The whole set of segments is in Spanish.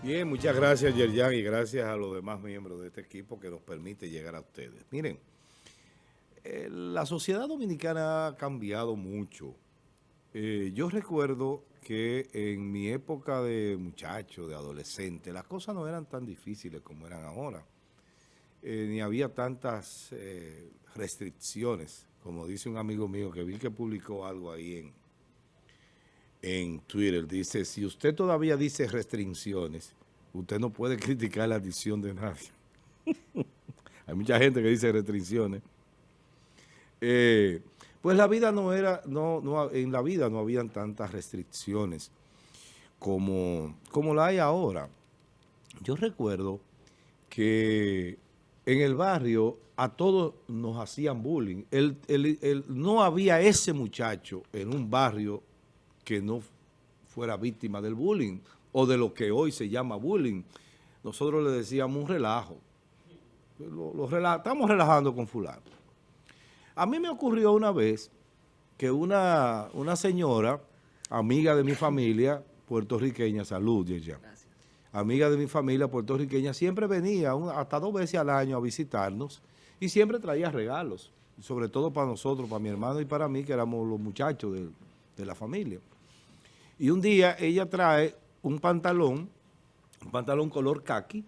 Bien, muchas gracias Yerjan y gracias a los demás miembros de este equipo que nos permite llegar a ustedes. Miren, eh, la sociedad dominicana ha cambiado mucho. Eh, yo recuerdo que en mi época de muchacho, de adolescente, las cosas no eran tan difíciles como eran ahora. Eh, ni había tantas restricciones, como dice un amigo mío que vi que publicó algo ahí en, en Twitter. Dice, si usted todavía dice restricciones, usted no puede criticar la adicción de nadie. Hay mucha gente que dice restricciones. Eh, pues la vida no era, no, no, en la vida no habían tantas restricciones como, como la hay ahora. Yo recuerdo que en el barrio a todos nos hacían bullying. no había ese muchacho en un barrio que no fuera víctima del bullying o de lo que hoy se llama bullying. Nosotros le decíamos un relajo. Lo, estamos relajando con fulano. A mí me ocurrió una vez que una, una señora, amiga de mi familia puertorriqueña, salud, amiga de mi familia puertorriqueña, siempre venía hasta dos veces al año a visitarnos y siempre traía regalos, sobre todo para nosotros, para mi hermano y para mí, que éramos los muchachos de, de la familia. Y un día ella trae un pantalón, un pantalón color khaki,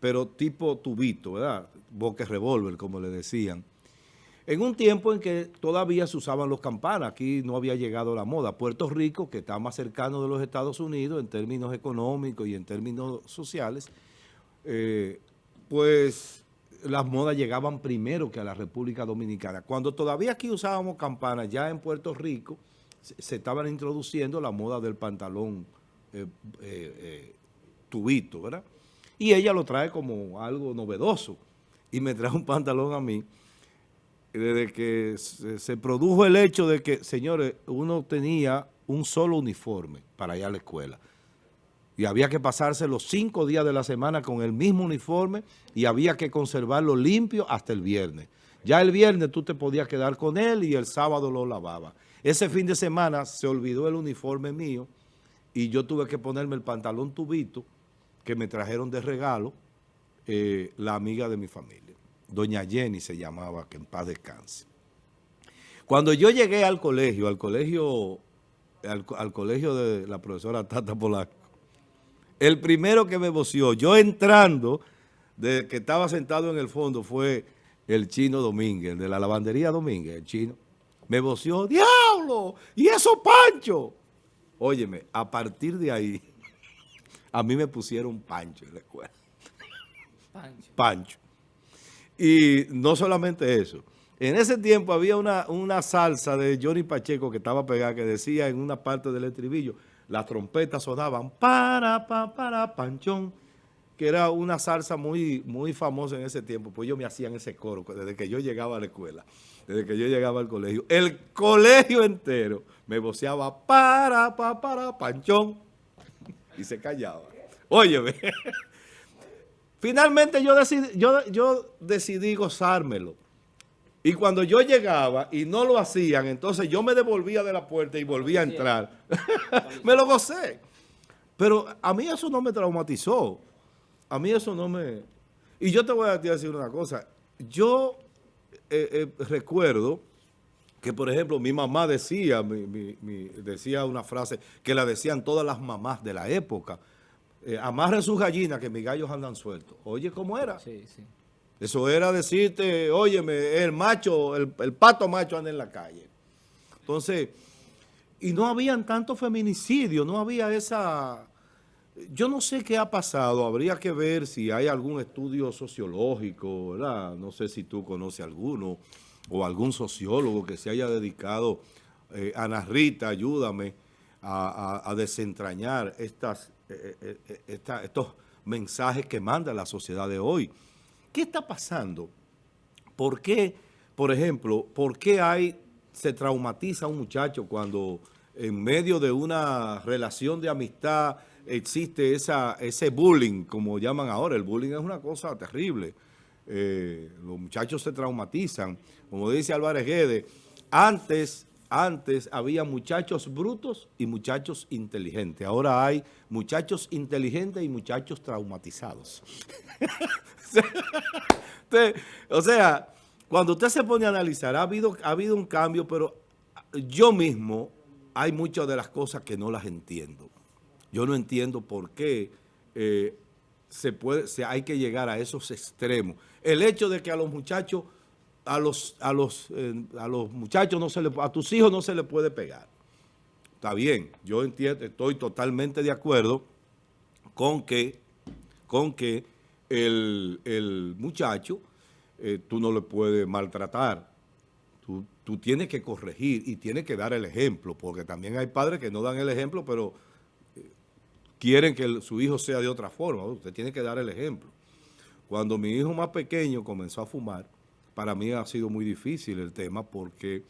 pero tipo tubito, ¿verdad? Boque revólver, como le decían. En un tiempo en que todavía se usaban los campanas, aquí no había llegado la moda. Puerto Rico, que está más cercano de los Estados Unidos en términos económicos y en términos sociales, eh, pues las modas llegaban primero que a la República Dominicana. Cuando todavía aquí usábamos campanas, ya en Puerto Rico se, estaban introduciendo la moda del pantalón eh, eh, eh, tubito, ¿verdad? Y ella lo trae como algo novedoso. Y me trae un pantalón a mí desde que se, produjo el hecho de que, señores, uno tenía un solo uniforme para ir a la escuela. Y había que pasarse los cinco días de la semana con el mismo uniforme y había que conservarlo limpio hasta el viernes. Ya el viernes tú te podías quedar con él y el sábado lo lavaba. Ese fin de semana se olvidó el uniforme mío y yo tuve que ponerme el pantalón tubito que me trajeron de regalo eh, la amiga de mi familia. Doña Jenny se llamaba, que en paz descanse. Cuando yo llegué al colegio, al colegio, al, colegio de la profesora Tata Polaco, el primero que me voció, yo entrando, de que estaba sentado en el fondo, fue el chino Domínguez, de la lavandería Domínguez, el chino. Me voció, ¡diablo! ¿Y eso, Pancho? Óyeme, a partir de ahí, a mí me pusieron Pancho en la escuela. Pancho. Pancho. Y no solamente eso. En ese tiempo había una, una salsa de Johnny Pacheco que estaba pegada, que decía en una parte del estribillo, las trompetas sonaban para, para, para, panchón, que era una salsa muy, muy famosa en ese tiempo. Pues yo me hacían ese coro desde que yo llegaba a la escuela desde que yo llegaba al colegio. El colegio entero me voceaba para, para, para, panchón, y se callaba. Óyeme, finalmente yo decidí, yo, yo decidí gozármelo. Y cuando yo llegaba y no lo hacían, entonces yo me devolvía de la puerta y volvía a entrar. me lo gocé. Pero a mí eso no me traumatizó. A mí eso no me... Y yo te voy a decir una cosa. Yo eh, eh, recuerdo que, por ejemplo, mi mamá decía, decía una frase que la decían todas las mamás de la época, eh, amarren sus gallinas que mis gallos andan sueltos. Oye, ¿cómo era? Sí, sí. Eso era decirte, óyeme, el macho, el, el pato macho anda en la calle. Entonces, y no habían tanto feminicidio, no había esa yo no sé qué ha pasado, habría que ver si hay algún estudio sociológico, ¿verdad? No sé si tú conoces alguno o algún sociólogo que se haya dedicado, eh, Ana ayúdame a, desentrañar estas, eh, eh, estos mensajes que manda la sociedad de hoy. ¿Qué está pasando? ¿Por qué, por ejemplo, por qué hay, se traumatiza un muchacho cuando en medio de una relación de amistad existe esa, ese bullying, como llaman ahora. El bullying es una cosa terrible. Eh, los muchachos se traumatizan. Como dice Álvarez Guedes, antes, antes había muchachos brutos y muchachos inteligentes. Ahora hay muchachos inteligentes y muchachos traumatizados. o sea, cuando usted se pone a analizar, ha habido, ha habido un cambio, pero yo mismo hay muchas de las cosas que no las entiendo. Yo no entiendo por qué eh, se puede, se, hay que llegar a esos extremos. El hecho de que a los muchachos, a los, a los, eh, a los muchachos no se le, a tus hijos no se le puede pegar. Está bien, yo entiendo, estoy totalmente de acuerdo con que, con que el, muchacho eh, tú no le puedes maltratar. Tú tienes que corregir y tienes que dar el ejemplo, porque también hay padres que no dan el ejemplo, pero quieren que su hijo sea de otra forma. Usted tiene que dar el ejemplo. Cuando mi hijo más pequeño comenzó a fumar, para mí ha sido muy difícil el tema porque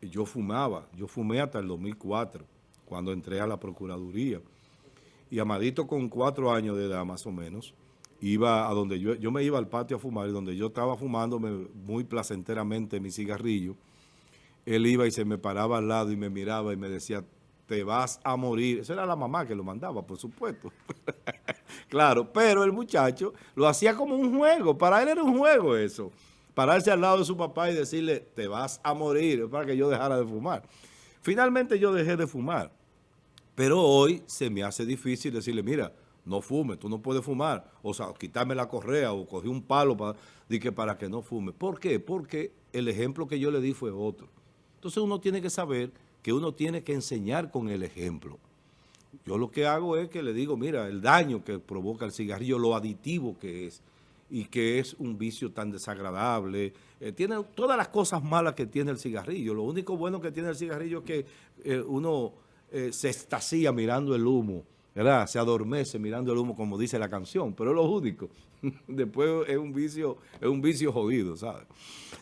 yo fumaba. Yo fumé hasta el 2004, cuando entré a la Procuraduría. Y Amadito con cuatro años de edad más o menos, iba a donde yo, yo me iba al patio a fumar y donde yo estaba fumándome muy placenteramente mi cigarrillo, él iba y se me paraba al lado y me miraba y me decía, te vas a morir. Esa era la mamá que lo mandaba, por supuesto. claro, pero el muchacho lo hacía como un juego. Para él era un juego eso. Pararse al lado de su papá y decirle, te vas a morir, para que yo dejara de fumar. Finalmente yo dejé de fumar. Pero hoy se me hace difícil decirle, mira, no fume, tú no puedes fumar. O sea, quitarme la correa o cogí un palo para, para que no fume. ¿Por qué? Porque el ejemplo que yo le di fue otro. Entonces uno tiene que saber que uno tiene que enseñar con el ejemplo. Yo lo que hago es que le digo, mira, el daño que provoca el cigarrillo, lo aditivo que es, y que es un vicio tan desagradable. Eh, tiene todas las cosas malas que tiene el cigarrillo. Lo único bueno que tiene el cigarrillo es que eh, uno eh, se estacía mirando el humo, ¿verdad? Se adormece mirando el humo, como dice la canción, pero es lo único. Después es un vicio, es un vicio jodido, ¿sabes?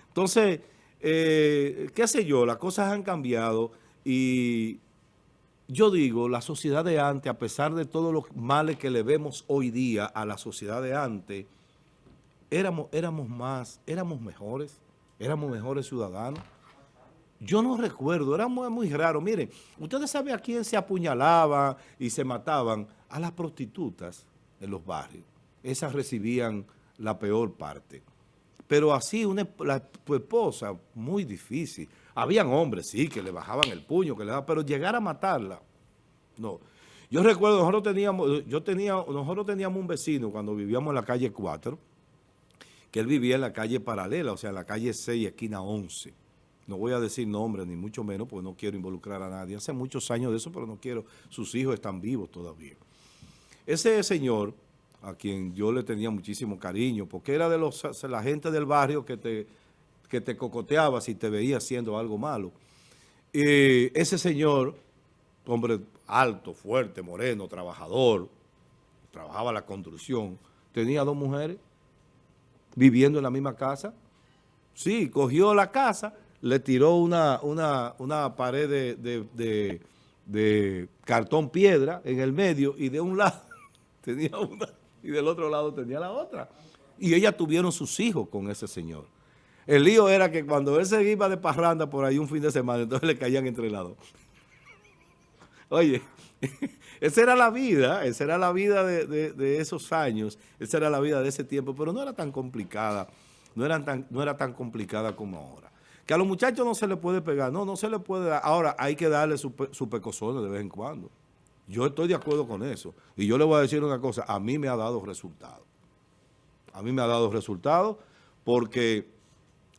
Entonces, qué sé yo, las cosas han cambiado y yo digo, la sociedad de antes, a pesar de todos los males que le vemos hoy día a la sociedad de antes, éramos, éramos más, éramos mejores, éramos mejores ciudadanos. Yo no recuerdo, era muy, muy raro. Miren, ustedes saben a quién se apuñalaban y se mataban, a las prostitutas en los barrios. Esas recibían la peor parte. Pero así, una, la, tu esposa, muy difícil. Habían hombres, sí, que le bajaban el puño, que le daban, pero llegar a matarla, no. Yo recuerdo, nosotros teníamos, yo tenía, nosotros teníamos un vecino cuando vivíamos en la calle 4, que él vivía en la calle paralela, o sea, en la calle 6, esquina 11. No voy a decir nombres, ni mucho menos, porque no quiero involucrar a nadie. Hace muchos años de eso, pero no quiero, sus hijos están vivos todavía. Ese señor, a quien yo le tenía muchísimo cariño, porque era de los, la gente del barrio que te que te cocoteaba si te veía haciendo algo malo. Ese señor, hombre alto, fuerte, moreno, trabajador, trabajaba la construcción, tenía dos mujeres viviendo en la misma casa. Sí, cogió la casa, le tiró una, una, pared de, de cartón piedra en el medio y de un lado tenía una y del otro lado tenía la otra. Y ellas tuvieron sus hijos con ese señor. El lío era que cuando él se iba de parranda por ahí un fin de semana, entonces le caían entre lados. Oye, esa era la vida, esa era la vida de, esos años, esa era la vida de ese tiempo, pero no era tan complicada, no, era tan, no era tan complicada como ahora. Que a los muchachos no se les puede pegar, no, no se les puede dar. Ahora hay que darle su, su de vez en cuando. Yo estoy de acuerdo con eso. Y yo le voy a decir una cosa, a mí me ha dado resultados. A mí me ha dado resultados porque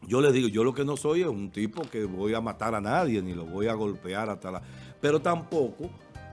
yo le digo, yo lo que no soy es un tipo que voy a matar a nadie, ni lo voy a golpear hasta la... Pero tampoco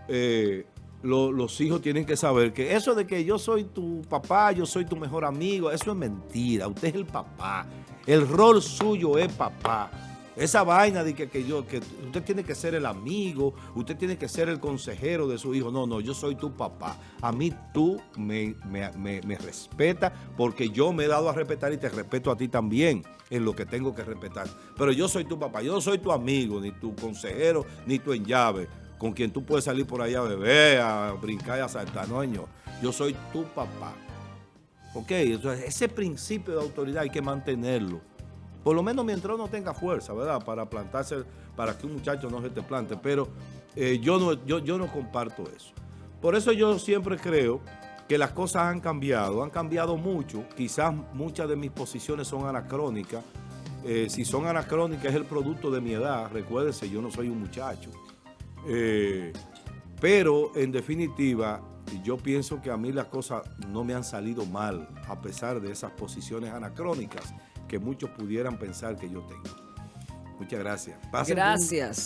eh, los hijos tienen que saber que eso de que yo soy tu papá, yo soy tu mejor amigo, eso es mentira. Usted es el papá. El rol suyo es papá. Esa vaina de que, yo, que usted tiene que ser el amigo, usted tiene que ser el consejero de su hijo. No, no, yo soy tu papá. A mí tú me, me, me, respetas porque yo me he dado a respetar y te respeto a ti también en lo que tengo que respetar. Pero yo soy tu papá, yo no soy tu amigo, ni tu consejero, ni tu en llave, con quien tú puedes salir por allá a beber, a brincar y a saltar. No, señor. Yo soy tu papá. Ok, entonces ese principio de autoridad hay que mantenerlo Por lo menos mientras uno tenga fuerza, ¿verdad? Para plantarse, para que un muchacho no se te plante. Pero eh, yo, no, yo, yo no comparto eso. Por eso yo siempre creo que las cosas han cambiado, han cambiado mucho. Quizás muchas de mis posiciones son anacrónicas. Eh, si son anacrónicas es el producto de mi edad. Recuérdense, yo no soy un muchacho. Eh, pero en definitiva, yo pienso que a mí las cosas no me han salido mal, a pesar de esas posiciones anacrónicas que muchos pudieran pensar que yo tengo. Muchas gracias. Pasen gracias.